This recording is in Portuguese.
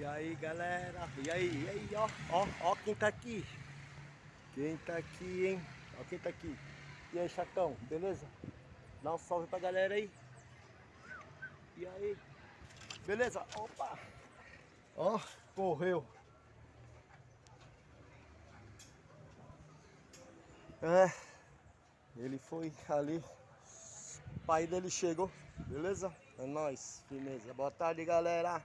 E aí galera, e aí, e aí, ó, ó, ó quem tá aqui. Quem tá aqui, hein? Ó quem tá aqui. E aí, chatão, beleza? Dá um salve pra galera aí. E aí? Beleza? Opa! Ó, correu. É Ele foi ali. O pai dele chegou Beleza? É nóis, firmeza. Boa tarde, galera.